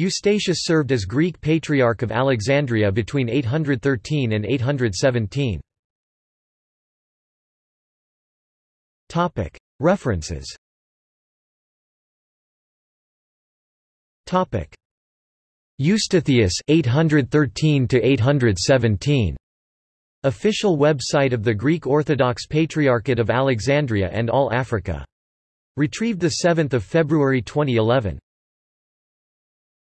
Eustathius served as Greek Patriarch of Alexandria between 813 and 817. References Eustathius 813 to 817 Official website of the Greek Orthodox Patriarchate of Alexandria and All Africa. Retrieved 7 February 2011.